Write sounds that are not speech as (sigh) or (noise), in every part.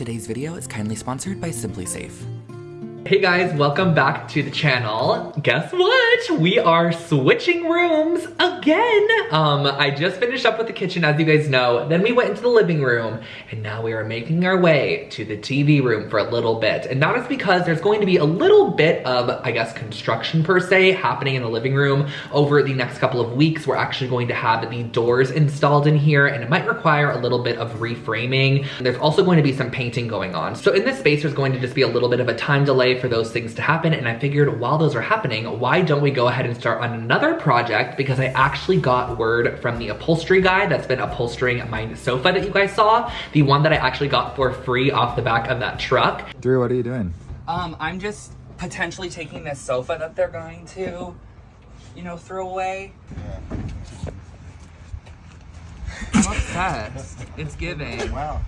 Today's video is kindly sponsored by SimpliSafe. Hey guys, welcome back to the channel. Guess what? We are switching rooms again. Um, I just finished up with the kitchen, as you guys know. Then we went into the living room, and now we are making our way to the TV room for a little bit. And that is because there's going to be a little bit of, I guess, construction per se happening in the living room over the next couple of weeks. We're actually going to have the doors installed in here, and it might require a little bit of reframing. There's also going to be some painting going on. So in this space, there's going to just be a little bit of a time delay for those things to happen. And I figured while those are happening, why don't we go ahead and start on another project because I actually got word from the upholstery guy that's been upholstering my sofa that you guys saw, the one that I actually got for free off the back of that truck. Drew, what are you doing? Um, I'm just potentially taking this sofa that they're going to, you know, throw away. I'm obsessed. It's giving. Wow.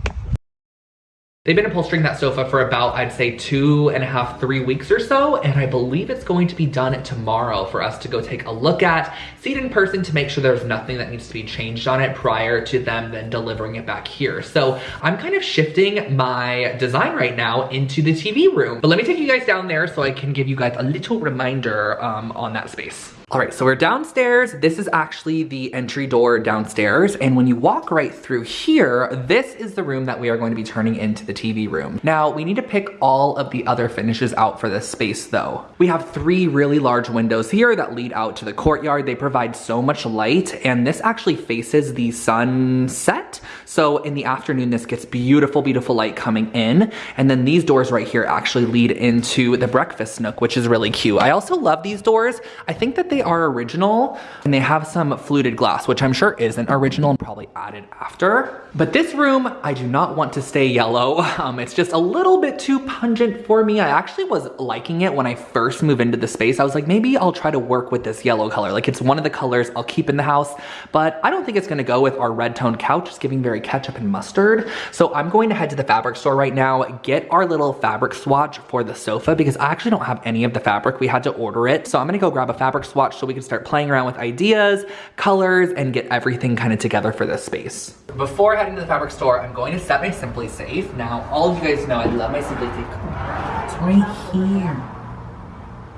They've been upholstering that sofa for about, I'd say two and a half, three weeks or so, and I believe it's going to be done tomorrow for us to go take a look at, see it in person to make sure there's nothing that needs to be changed on it prior to them then delivering it back here. So I'm kind of shifting my design right now into the TV room. But let me take you guys down there so I can give you guys a little reminder um, on that space. All right, so we're downstairs. This is actually the entry door downstairs. And when you walk right through here, this is the room that we are going to be turning into the TV room. Now, we need to pick all of the other finishes out for this space though. We have three really large windows here that lead out to the courtyard. They provide so much light and this actually faces the sunset. So in the afternoon, this gets beautiful, beautiful light coming in. And then these doors right here actually lead into the breakfast nook, which is really cute. I also love these doors. I think that they are original and they have some fluted glass, which I'm sure isn't original and probably added after. But this room, I do not want to stay yellow. (laughs) Um, it's just a little bit too pungent for me. I actually was liking it when I first moved into the space. I was like, maybe I'll try to work with this yellow color. Like it's one of the colors I'll keep in the house, but I don't think it's gonna go with our red toned couch. It's giving very ketchup and mustard. So I'm going to head to the fabric store right now, get our little fabric swatch for the sofa because I actually don't have any of the fabric. We had to order it. So I'm gonna go grab a fabric swatch so we can start playing around with ideas, colors, and get everything kind of together for this space. Before heading to the fabric store, I'm going to set my SimpliSafe. Now, all of you guys know I love my SimpliSafe. It's right here.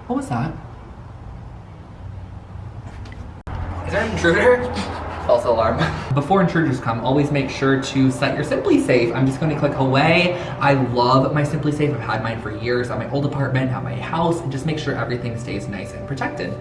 What was that? Is there an intruder? (laughs) False alarm. Before intruders come, always make sure to set your SimpliSafe. I'm just going to click away. I love my SimpliSafe. I've had mine for years at my old apartment, at my house, and just make sure everything stays nice and protected.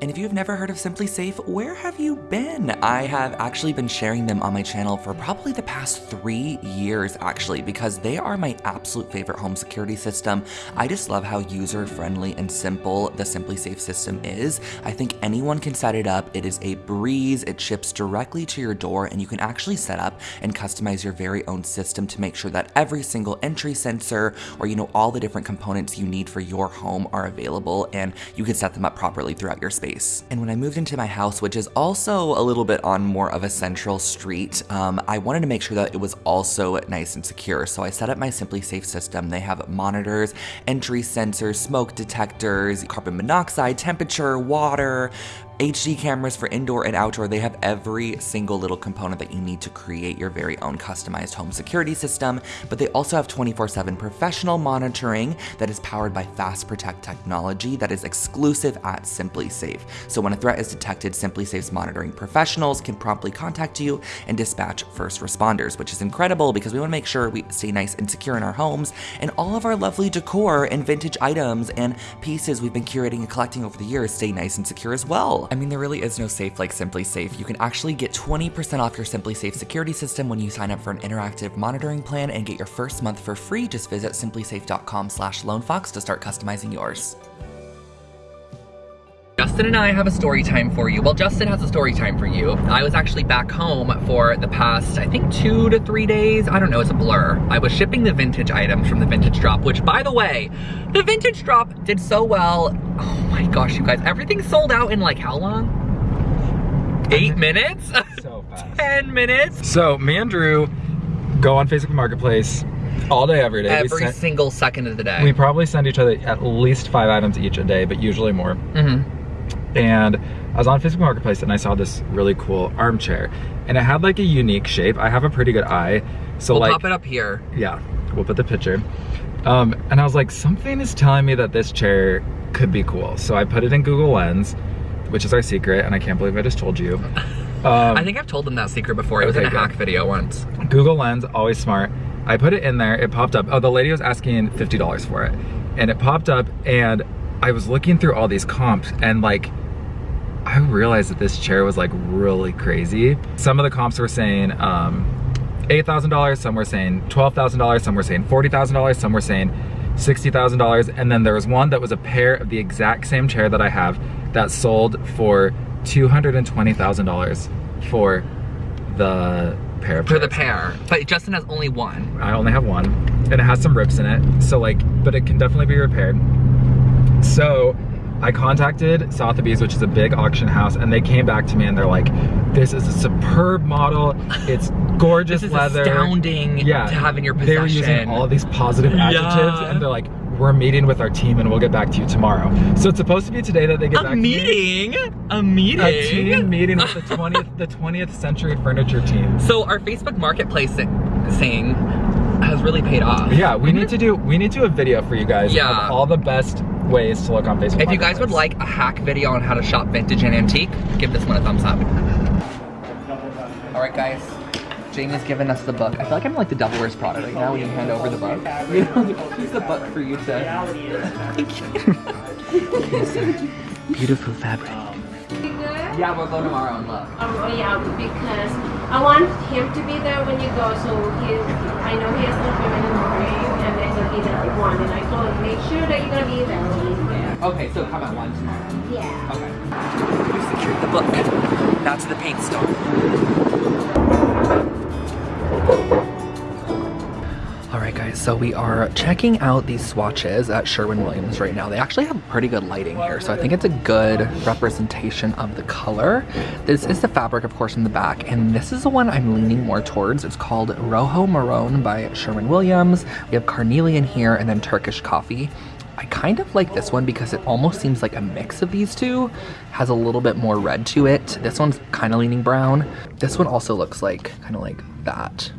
And if you've never heard of SimpliSafe, where have you been? I have actually been sharing them on my channel for probably the past three years actually, because they are my absolute favorite home security system. I just love how user-friendly and simple the SimpliSafe system is. I think anyone can set it up. It is a breeze. It ships directly to your door and you can actually set up and customize your very own system to make sure that every single entry sensor or you know all the different components you need for your home are available and you can set them up properly throughout your space space. And when I moved into my house, which is also a little bit on more of a central street, um, I wanted to make sure that it was also nice and secure. So I set up my SimpliSafe system. They have monitors, entry sensors, smoke detectors, carbon monoxide, temperature, water, HD cameras for indoor and outdoor, they have every single little component that you need to create your very own customized home security system, but they also have 24-7 professional monitoring that is powered by Fast Protect technology that is exclusive at SimpliSafe. So when a threat is detected, SimpliSafe's monitoring professionals can promptly contact you and dispatch first responders, which is incredible because we wanna make sure we stay nice and secure in our homes and all of our lovely decor and vintage items and pieces we've been curating and collecting over the years stay nice and secure as well. I mean, there really is no safe like SimpliSafe. You can actually get 20% off your SimpliSafe security system when you sign up for an interactive monitoring plan and get your first month for free. Just visit simplisafe.com slash lonefox to start customizing yours. Justin and I have a story time for you. Well, Justin has a story time for you. I was actually back home for the past, I think two to three days. I don't know, it's a blur. I was shipping the vintage items from the vintage drop, which by the way, the vintage drop did so well. Oh my gosh, you guys, everything sold out in like how long? Eight minutes? So (laughs) fast. 10 minutes? So me and Drew go on Facebook Marketplace all day, every day. Every single second of the day. we probably send each other at least five items each a day, but usually more. Mhm. And I was on Facebook Marketplace and I saw this really cool armchair and it had like a unique shape. I have a pretty good eye. So We'll like, pop it up here. yeah, we'll put the picture. Um, and I was like, something is telling me that this chair could be cool. So I put it in Google Lens, which is our secret, and I can't believe I just told you. (laughs) Um, I think I've told them that secret before. It was in a hack video once. Google Lens, always smart. I put it in there, it popped up. Oh, the lady was asking $50 for it. And it popped up and I was looking through all these comps and like, I realized that this chair was like really crazy. Some of the comps were saying um, $8,000, some were saying $12,000, some were saying $40,000, some were saying $60,000. And then there was one that was a pair of the exact same chair that I have that sold for $220,000 for the pair For the pair. But Justin has only one. I only have one, and it has some rips in it. So like, but it can definitely be repaired. So I contacted Sotheby's, which is a big auction house, and they came back to me and they're like, "This is a superb model. It's gorgeous (laughs) This is leather. astounding Yeah, to have in your possession. They were using all of these positive adjectives, Yeah. and they're like, "We're meeting with our team, and we'll get back to you tomorrow." So it's supposed to be today that they get a back to me. A meeting? A meeting? A team meeting with the (laughs) 20th, the 20th Century Furniture team. So our Facebook Marketplace thing has really paid off. Yeah, we need (laughs) to do we need to do a video for you guys Yeah. of all the best ways to look on Facebook. If you guys would like a hack video on how to shop vintage and antique, give this one a thumbs up. All right, guys. Jamie's given us the book. I feel like I'm like the Devil Wears Prada right now when you hand over the book. (laughs) You know, here's the book for you to. (laughs) Beautiful fabric. Yeah, we'll go tomorrow and look. Oh yeah, because I want him to be there when you go, so he, I know he has an appointment in the morning, and then he'll be there at one, and I told him, make sure that you're gonna be there when he's there. Okay, so come at one tomorrow. Yeah. Okay. We secured the book. Now to the paint store. Guys, so we are checking out these swatches at Sherwin-Williams right now. They actually have pretty good lighting here, so I think it's a good representation of the color. This is the fabric, of course, in the back, and this is the one I'm leaning more towards. It's called Rojo Marrón by Sherwin-Williams. We have carnelian here and then Turkish coffee. I kind of like this one because it almost seems like a mix of these two. Has a little bit more red to it. This one's kind of leaning brown. This one also looks like kind of like that.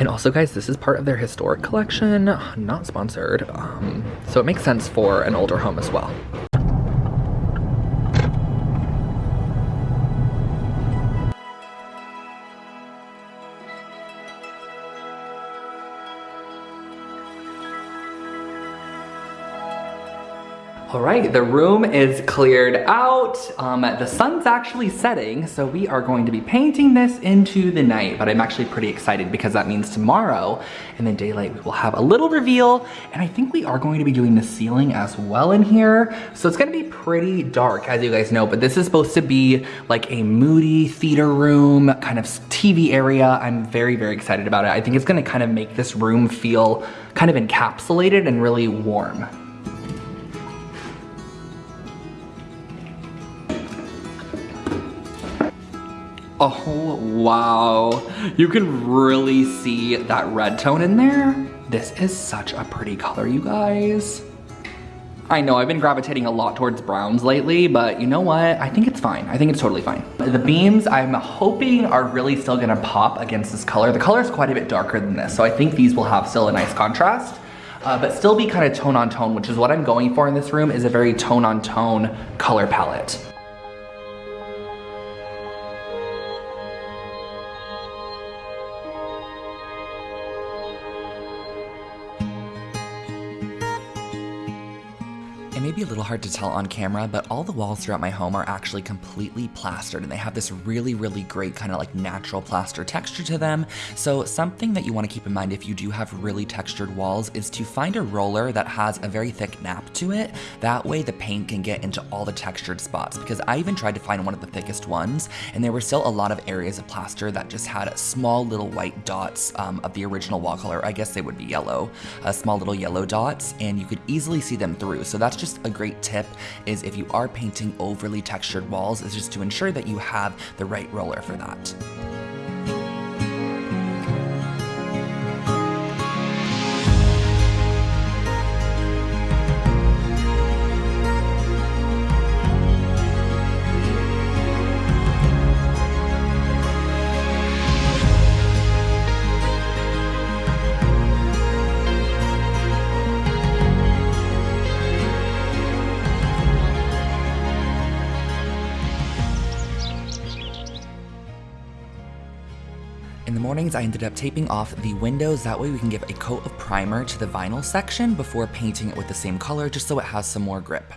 And also guys, this is part of their historic collection, not sponsored. Um, so it makes sense for an older home as well. Right, the room is cleared out. Um, the sun's actually setting, so we are going to be painting this into the night, but I'm actually pretty excited because that means tomorrow in the daylight we will have a little reveal, and I think we are going to be doing the ceiling as well in here. So it's gonna be pretty dark, as you guys know, but this is supposed to be like a moody theater room, kind of TV area. I'm very, very excited about it. I think it's gonna kind of make this room feel kind of encapsulated and really warm. Oh, wow. You can really see that red tone in there. This is such a pretty color, you guys. I know I've been gravitating a lot towards browns lately, but you know what? I think it's fine. I think it's totally fine. The beams I'm hoping are really still gonna pop against this color. The color is quite a bit darker than this, so I think these will have still a nice contrast. Uh, but still be kind of tone on tone, which is what I'm going for in this room, is a very tone on tone color palette. Hard to tell on camera, but all the walls throughout my home are actually completely plastered and they have this really, really great kind of like natural plaster texture to them. So something that you want to keep in mind if you do have really textured walls is to find a roller that has a very thick nap to it. That way the paint can get into all the textured spots because I even tried to find one of the thickest ones and there were still a lot of areas of plaster that just had small little white dots um, of the original wall color. I guess they would be yellow, uh, small little yellow dots and you could easily see them through. So that's just a great tip is if you are painting overly textured walls is just to ensure that you have the right roller for that. The mornings, I ended up taping off the windows. That way we can give a coat of primer to the vinyl section before painting it with the same color, just so it has some more grip.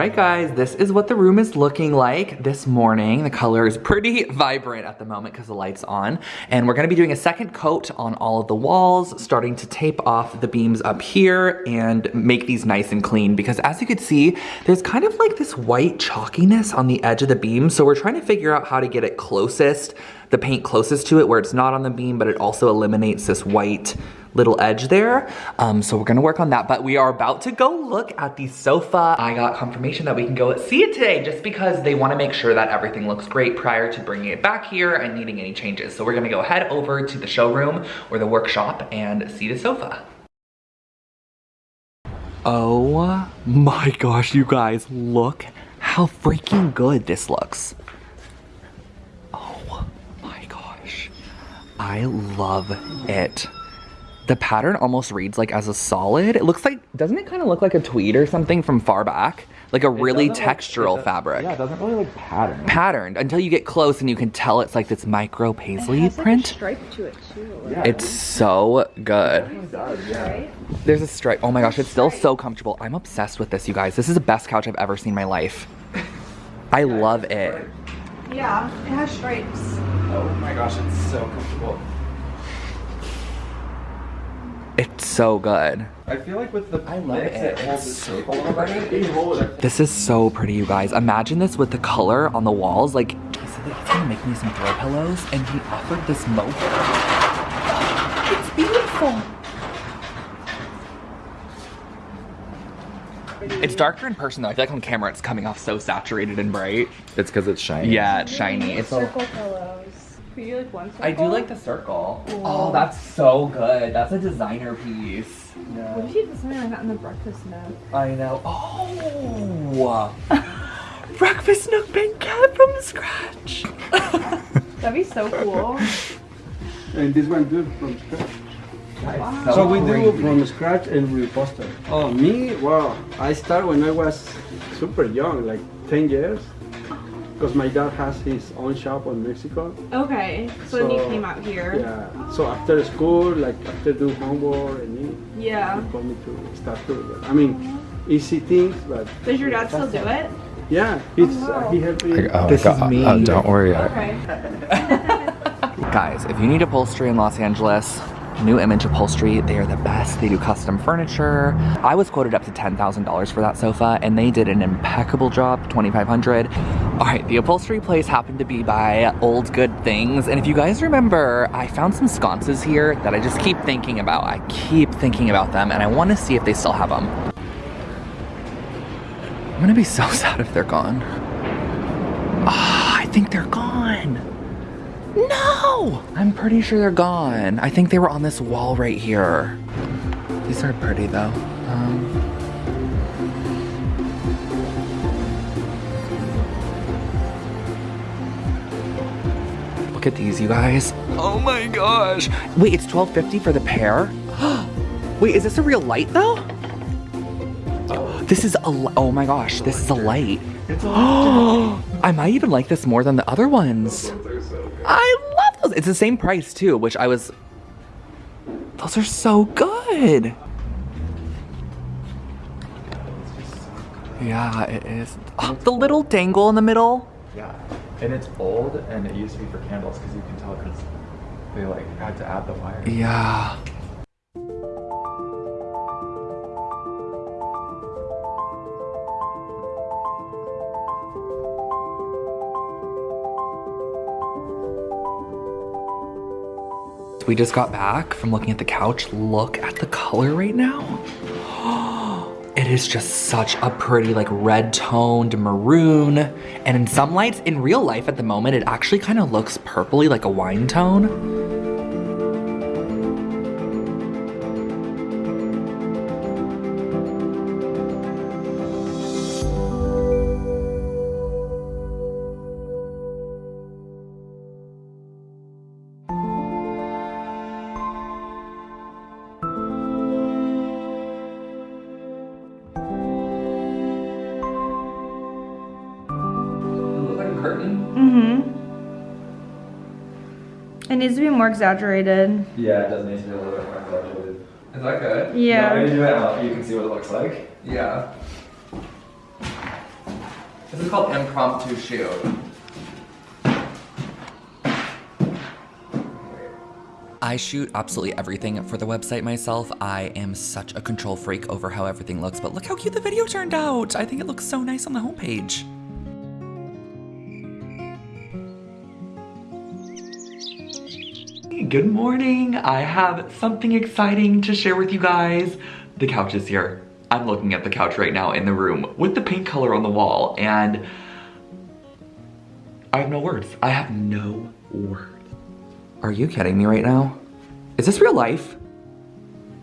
Right, guys, this is what the room is looking like this morning. The color is pretty vibrant at the moment because the light's on. And we're gonna be doing a second coat on all of the walls, starting to tape off the beams up here and make these nice and clean because as you can see, there's kind of like this white chalkiness on the edge of the beam. So we're trying to figure out how to get it closest, the paint closest to it where it's not on the beam, but it also eliminates this white little edge there. Um, so we're gonna work on that, but we are about to go look at the sofa. I got confirmation that we can go see it today just because they wanna make sure that everything looks great prior to bringing it back here and needing any changes. So we're gonna go head over to the showroom or the workshop and see the sofa. Oh my gosh, you guys, look how freaking good this looks. Oh my gosh. I love it. The pattern almost reads like as a solid. It looks like, doesn't it kind of look like a tweed or something from far back? Like a really doesn't look- textural fabric. Yeah, it doesn't really like pattern. Patterned until you get close and you can tell it's like this micro paisley has like a print. stripe to it too. Yeah. It's so good. It does, yeah. There's a stripe. Oh my gosh, it's still so comfortable. I'm obsessed with this, you guys. This is the best couch I've ever seen in my life. I love it. Yeah, it has stripes. Oh my gosh, it's so comfortable. It's so good. I feel like with the I love mix, it. it holds It's its shape a little better. You hold it. This is so pretty, you guys. Imagine this with the color on the walls. Like, he said that he's gonna make me some throw pillows, and he offered this mocha. It's beautiful. It's darker in person though. I feel like on camera it's coming off so saturated and bright. It's because it's shiny. Yeah, it's shiny. It's so. Circle pillows. Could you like one circle? I do like the circle. Oh, that's so good. That's a designer piece. What if you did something like that in the breakfast nook? I know. Oh, (laughs) breakfast nook been cat from scratch. (laughs) That'd be so cool. And this one do from scratch. So, So, we do crazy. from scratch and we reposter. Oh, me? Wow. I start when I was super young, like 10 years. Because my dad has his own shop in Mexico. Okay, so, then you came out here. Yeah. So after school, like after do homework and eat, Yeah. he told me to start doing it. I mean, easy things, but Does your dad still do it? yeah, oh, he's, uh, wow. he helped me. Oh, This is me. Oh, don't worry. Okay. (laughs) Guys, if you need upholstery in Los Angeles, New Image Upholstery, they are the best. They do custom furniture. I was quoted up to $10,000 for that sofa and they did an impeccable job, 2500 All right, the upholstery place happened to be by Old Good Things. And if you guys remember, I found some sconces here that I just keep thinking about. I keep thinking about them and I want to see if they still have them. I'm gonna be so (laughs) sad if they're gone. Ah, I think they're gone. No! I'm pretty sure they're gone. I think they were on this wall right here. These are pretty though. Um, look at these, you guys. Oh my gosh. Wait, it's 12.50 for the pair? (gasps) Wait, is this a real light though? This is a, oh my gosh, this is a light. (gasps) I might even like this more than the other ones. Those. It's the same price too, which I was. Those are so good. Yeah, it is. Oh, the little dangle in the middle. Yeah. And it's old and it used to be for candles because you can tell because they like had to add the wire. Yeah. We just got back from looking at the couch. Look at the color right now. (gasps) It is just such a pretty like red toned maroon. And in some lights, in real life at the moment, it actually kind of looks purpley like a wine tone. Needs to be more exaggerated. Yeah, it does need to be a little bit more exaggerated. Is that good? Yeah. No, maybe do it up, you can see what it looks like. Yeah. This is called impromptu shoot. I shoot absolutely everything for the website myself. I am such a control freak over how everything looks, but look how cute the video turned out. I think it looks so nice on the homepage. Good morning. I have something exciting to share with you guys. The couch is here. I'm looking at the couch right now in the room with the pink color on the wall and I have no words. I have no words. Are you kidding me right now? Is this real life?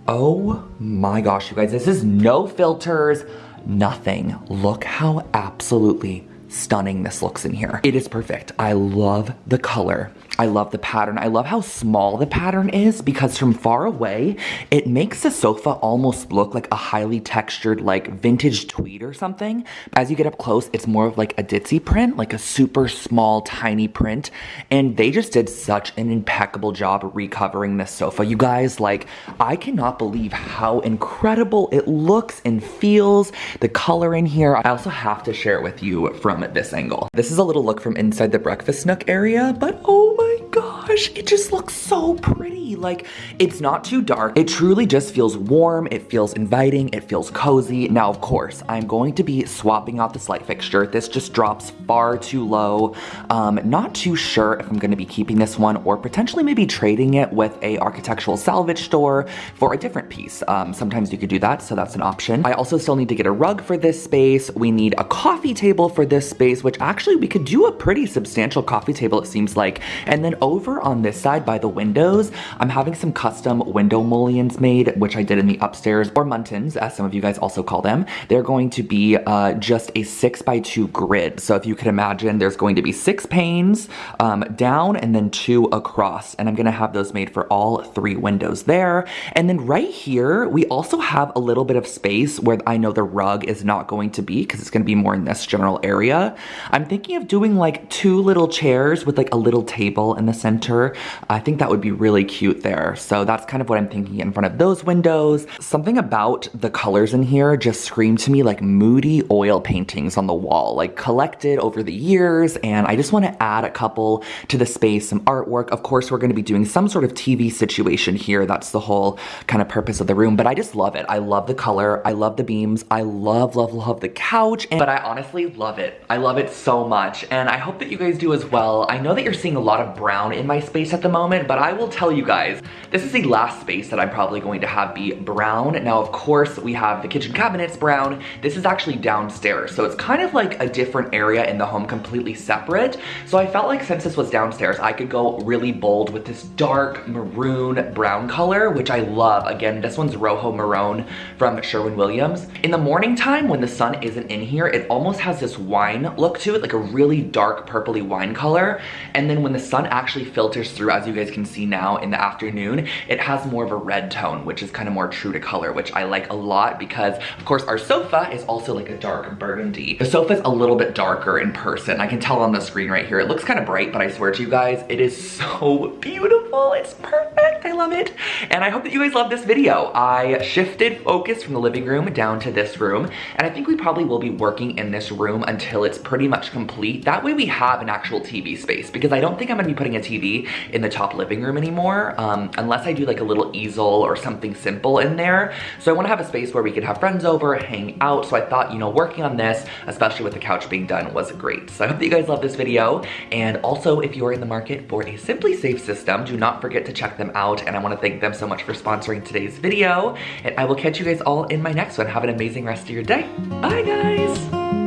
Oh my gosh, you guys, this is no filters, nothing. Look how absolutely stunning this looks in here. It is perfect. I love the color. I love the pattern. I love how small the pattern is because from far away, it makes the sofa almost look like a highly textured like vintage tweed or something. As you get up close, it's more of like a ditzy print, like a super small, tiny print. And they just did such an impeccable job recovering this sofa. You guys, like, I cannot believe how incredible it looks and feels. The color in here. I also have to share it with you from this angle. This is a little look from inside the breakfast nook area, but oh my Bye gosh, it just looks so pretty. Like, it's not too dark. It truly just feels warm. It feels inviting. It feels cozy. Now, of course, I'm going to be swapping out this light fixture. This just drops far too low. Um, not too sure if I'm gonna be keeping this one or potentially maybe trading it with a architectural salvage store for a different piece. Um, sometimes you could do that, so that's an option. I also still need to get a rug for this space. We need a coffee table for this space, which actually we could do a pretty substantial coffee table, it seems like. And then over on this side by the windows, I'm having some custom window mullions made, which I did in the upstairs, or muntins, as some of you guys also call them. They're going to be uh, just a six by two grid. So if you could imagine, there's going to be six panes um, down and then two across. And I'm gonna have those made for all three windows there. And then right here, we also have a little bit of space where I know the rug is not going to be because it's gonna be more in this general area. I'm thinking of doing like two little chairs with like a little table in the center. I think that would be really cute there. So that's kind of what I'm thinking in front of those windows. Something about the colors in here just scream to me like moody oil paintings on the wall, like collected over the years. And I just want to add a couple to the space, some artwork. Of course, we're going to be doing some sort of TV situation here. That's the whole kind of purpose of the room, but I just love it. I love the color. I love the beams. I love, love, love the couch. And, but I honestly love it. I love it so much. And I hope that you guys do as well. I know that you're seeing a lot of brown in my space at the moment, but I will tell you guys, this is the last space that I'm probably going to have be brown. Now, of course, we have the kitchen cabinets brown. This is actually downstairs. So it's kind of like a different area in the home, completely separate. So I felt like since this was downstairs, I could go really bold with this dark maroon brown color, which I love. Again, this one's Rojo Maroon from Sherwin-Williams. In the morning time, when the sun isn't in here, it almost has this wine look to it, like a really dark purpley wine color. And then when the sun actually filters through, as you guys can see now in the afternoon, it has more of a red tone, which is kind of more true to color, which I like a lot because, of course, our sofa is also like a dark burgundy. The sofa is a little bit darker in person. I can tell on the screen right here. It looks kind of bright, but I swear to you guys, it is (laughs) so beautiful. It's perfect. I love it. And I hope that you guys love this video. I shifted focus from the living room down to this room, and I think we probably will be working in this room until it's pretty much complete. That way we have an actual TV space because I don't think I'm gonna be putting a TV in the top living room anymore um, unless I do like a little easel or something simple in there. So I wanna have a space where we could have friends over, hang out. So I thought, you know, working on this, especially with the couch being done, was great. So I hope that you guys love this video. And also, if you are in the market for a SimpliSafe system, do not forget to check them out. And I wanna thank them so much for sponsoring today's video. And I will catch you guys all in my next one. Have an amazing rest of your day. Bye guys.